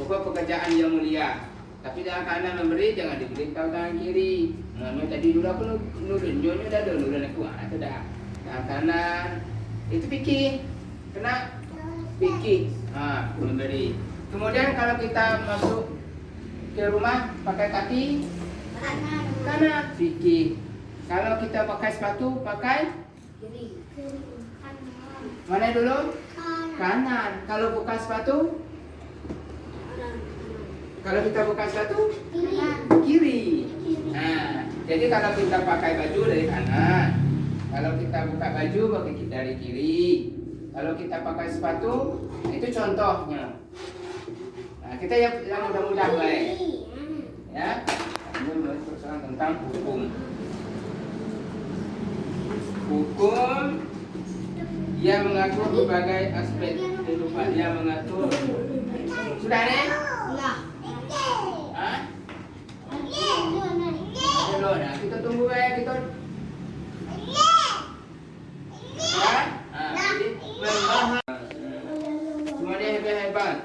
Pokok pekerjaan yang mulia. Tapi tangan kanan memberi jangan diberi tahu tangan kiri. Nah, tadi dulu aku nurun, nyonya dah ada nurun aku, itu dah. Tangan kanan itu fikir, kena fikir, ah memberi. Kemudian kalau kita masuk ke rumah pakai kaki Kanan. kanan fikir. Kalau kita pakai sepatu pakai Kiri. Kanan. mana dulu? Kanan. Kanan. Kalau buka sepatu. Kalau kita buka sepatu Kiri. kiri. Nah, jadi kalau kita pakai baju dari kanan, kalau kita buka baju pakai dari kiri. Kalau kita pakai sepatu, itu contohnya. Nah, kita yang, yang mudah-mudah baik, ya. Ini persoalan tentang hukum. Hukum yang mengatur berbagai aspek kehidupan. Dia mengatur. Sudah nih? Enggak. Hah? Kanan. Dulu, nah kita tunggu ya kita. Ya, nah, jadi membahas. Semua dia hebat hebat.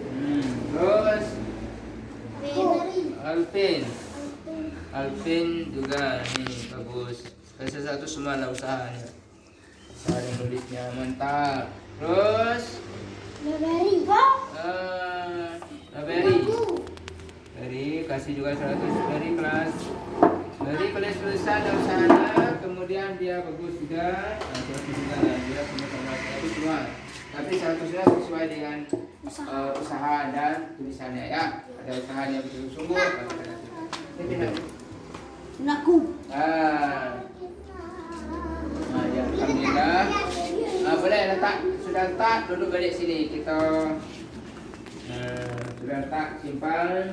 Hmm, Terus Beri. Alvin, Alvin juga nih bagus. Saya satu semua lah usahanya. Usaha yang nulisnya mantap. Terus Beri. eh Beri. Dari kasih juga 100 dari kelas dari kelas lulusan dan usahanya kemudian dia bagus juga nah, 100 juga lah dia punya tapi semua tapi 100 sesuai dengan eh, usaha dan tulisannya ya ada usahanya betul sungguh ada ini pindah Naku. ah. Nah, ya alhamdulillah. Ah, boleh letak sudah letak duduk balik sini. Kita Nah, sudah letak simpan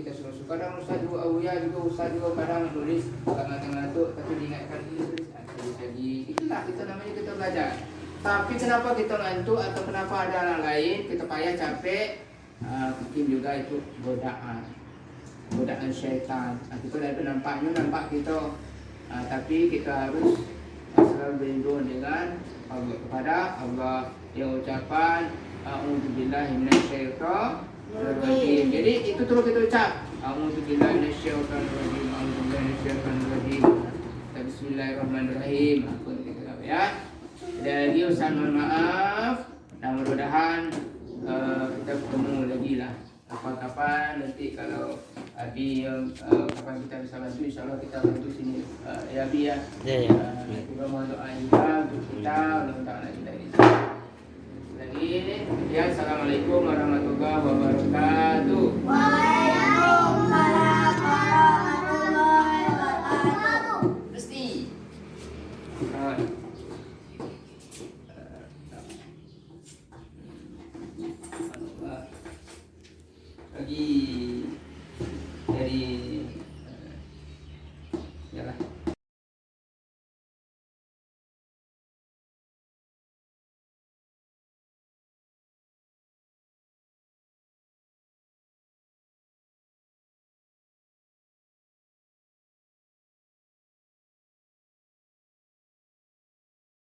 kita suruh suka kadang Ustaz juga Awuya juga Ustaz juga kadang nulis tengah-tengah ngantuk tapi diingatkan ini tulis ah, tulis lagi. Itulah kita namanya kita belajar. Tapi kenapa kita ngantuk atau kenapa ada orang lain kita payah capek? Uh, mungkin juga itu godaan godaan syaitan. Nah, kita dah nampaknya nampak kita, ah, tapi kita harus ah, selalu berlindung dengan Allah kepada Allah yang ucapan A'udzubillahi Jadi itu terus kita ucap A'udzubillahi minasyaitonirrajim. A'udzubillahi minasyaitonirrajim. Bismillahirrahmanirrahim. Aku ya. Ada lagi Ustaz mohon maaf. Dan mudah-mudahan eh, kita bertemu lagi lah kapan-kapan nanti kalau Abi uh, kapan kita bisa bantu insyaallah kita bantu sini uh, ya Abi ya. Ya, ya. Uh, kita mohon doa juga untuk kita mudah-mudahan kita ini. Lagi ya assalamualaikum warahmatullahi Uh, uh,